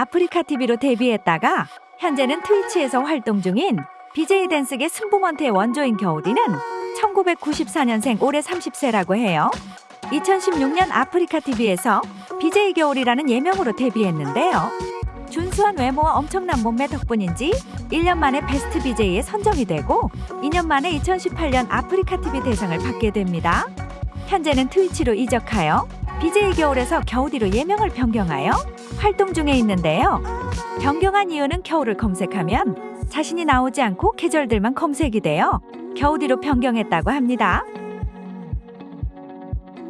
아프리카 TV로 데뷔했다가 현재는 트위치에서 활동 중인 BJ 댄스계 승부먼트의 원조인 겨울이는 1994년생 올해 30세라고 해요. 2016년 아프리카 TV에서 BJ 겨울이라는 예명으로 데뷔했는데요. 준수한 외모와 엄청난 몸매 덕분인지 1년 만에 베스트 BJ에 선정이 되고 2년 만에 2018년 아프리카 TV 대상을 받게 됩니다. 현재는 트위치로 이적하여 BJ 겨울에서 겨우디로 예명을 변경하여 활동 중에 있는데요. 변경한 이유는 겨울을 검색하면 자신이 나오지 않고 계절들만 검색이 되어 겨우디로 변경했다고 합니다.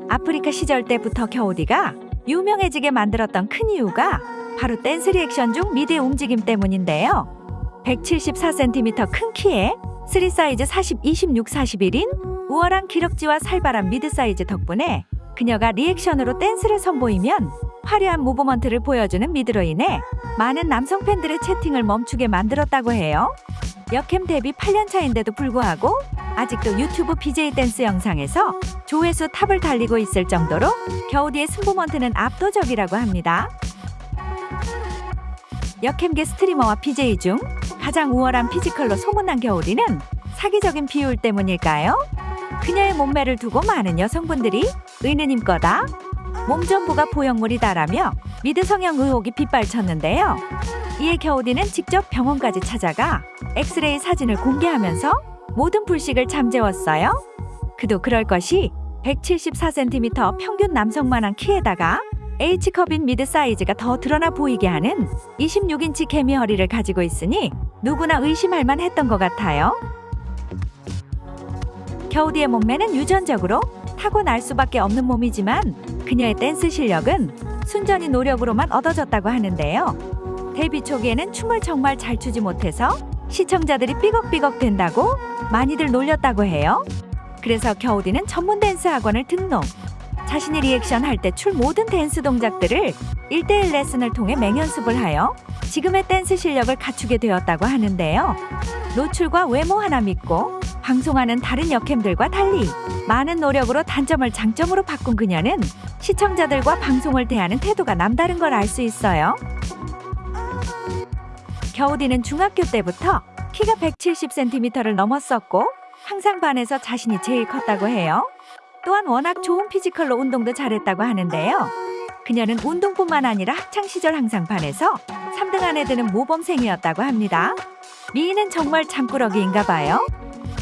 아프리카 시절 때부터 겨우디가 유명해지게 만들었던 큰 이유가 바로 댄스 리액션 중 미드의 움직임 때문인데요. 174cm 큰 키에 3 사이즈 40, 26, 41인 우월한 기럭지와 살발한 미드 사이즈 덕분에 그녀가 reaction으로 댄스를 선보이면 화려한 movement를 보여주는 미드로 인해 많은 남성 팬들의 채팅을 멈추게 만들었다고 해요. 여캠 데뷔 8년 차인데도 불구하고 아직도 유튜브 BJ 댄스 영상에서 조회수 top을 달리고 있을 정도로 겨우디의 슴부먼트는 압도적이라고 합니다. 여캠계 streamer와 BJ 중 가장 우월한 physical로 소문난 겨우디는 사기적인 비율 때문일까요? 그녀의 몸매를 두고 많은 여성분들이 의느님 거다, 몸 전부가 보형물이다라며 미드 성형 의혹이 빗발쳤는데요. 이에 겨우디는 직접 병원까지 찾아가 엑스레이 사진을 공개하면서 모든 불식을 잠재웠어요. 그도 그럴 것이 174cm 평균 남성만한 키에다가 H컵인 미드 사이즈가 더 드러나 보이게 하는 26인치 개미 허리를 가지고 있으니 누구나 의심할 만했던 것 같아요. 겨우디의 몸매는 유전적으로 타고날 수밖에 없는 몸이지만 그녀의 댄스 실력은 순전히 노력으로만 얻어졌다고 하는데요. 데뷔 초기에는 춤을 정말 잘 추지 못해서 시청자들이 삐걱삐걱 댄다고 많이들 놀렸다고 해요. 그래서 겨우디는 전문 댄스 학원을 등록. 자신이 리액션 할 때 출 모든 댄스 동작들을 1대1 레슨을 통해 맹연습을 하여 지금의 댄스 실력을 갖추게 되었다고 하는데요. 노출과 외모 하나 믿고 방송하는 다른 역캠들과 달리 많은 노력으로 단점을 장점으로 바꾼 그녀는 시청자들과 방송을 대하는 태도가 남다른 걸 알 수 있어요. 겨우디는 중학교 때부터 키가 170cm를 넘었었고 항상 반에서 자신이 제일 컸다고 해요. 또한 워낙 좋은 physical로 운동도 잘했다고 하는데요. 그녀는 운동뿐만 아니라 학창 시절 항상 반에서 3등 안에 드는 모범생이었다고 합니다. 미인은 정말 잠꾸러기인가 봐요.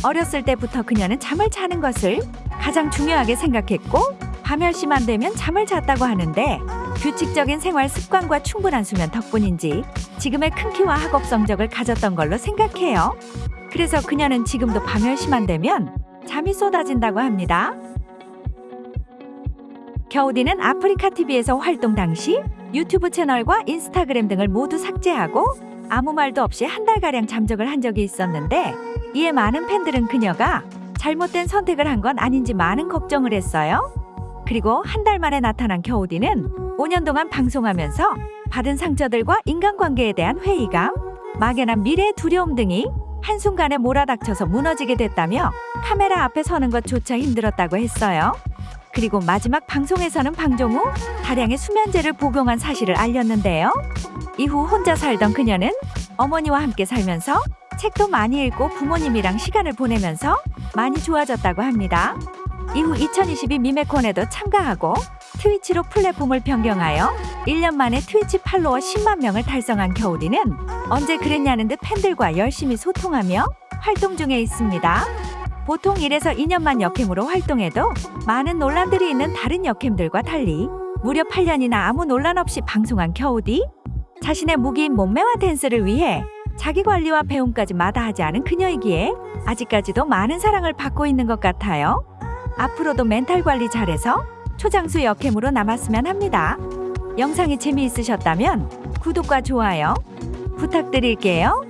어렸을 때부터 그녀는 잠을 자는 것을 가장 중요하게 생각했고 밤 10시만 되면 잠을 잤다고 하는데 규칙적인 생활 습관과 충분한 수면 덕분인지 지금의 큰 키와 학업 성적을 가졌던 걸로 생각해요. 그래서 그녀는 지금도 밤 10시만 되면 잠이 쏟아진다고 합니다. 겨우디는 아프리카 TV에서 활동 당시 유튜브 채널과 인스타그램 등을 모두 삭제하고 아무 말도 없이 한 달가량 잠적을 한 적이 있었는데 이에 많은 팬들은 그녀가 잘못된 선택을 한 건 아닌지 많은 걱정을 했어요. 그리고 한 달 만에 나타난 겨우디는 5년 동안 방송하면서 받은 상처들과 인간관계에 대한 회의감, 막연한 미래의 두려움 등이 한순간에 몰아닥쳐서 무너지게 됐다며 카메라 앞에 서는 것조차 힘들었다고 했어요. 그리고 마지막 방송에서는 방종 후 다량의 수면제를 복용한 사실을 알렸는데요. 이후 혼자 살던 그녀는 어머니와 함께 살면서 책도 많이 읽고 부모님이랑 시간을 보내면서 많이 좋아졌다고 합니다. 이후 2022 미메콘에도 참가하고 트위치로 플랫폼을 변경하여 1년 만에 트위치 팔로워 10만 명을 달성한 겨울이는 언제 그랬냐는 듯 팬들과 열심히 소통하며 활동 중에 있습니다. 보통 1에서 2년만 역캠으로 활동해도 많은 논란들이 있는 다른 역캠들과 달리 무려 8년이나 아무 논란 없이 방송한 겨우디 자신의 무기인 몸매와 댄스를 위해 자기 관리와 배움까지 마다하지 않은 그녀이기에 아직까지도 많은 사랑을 받고 있는 것 같아요. 앞으로도 멘탈 관리 잘해서 초장수 역캠으로 남았으면 합니다. 영상이 재미있으셨다면 구독과 좋아요 부탁드릴게요.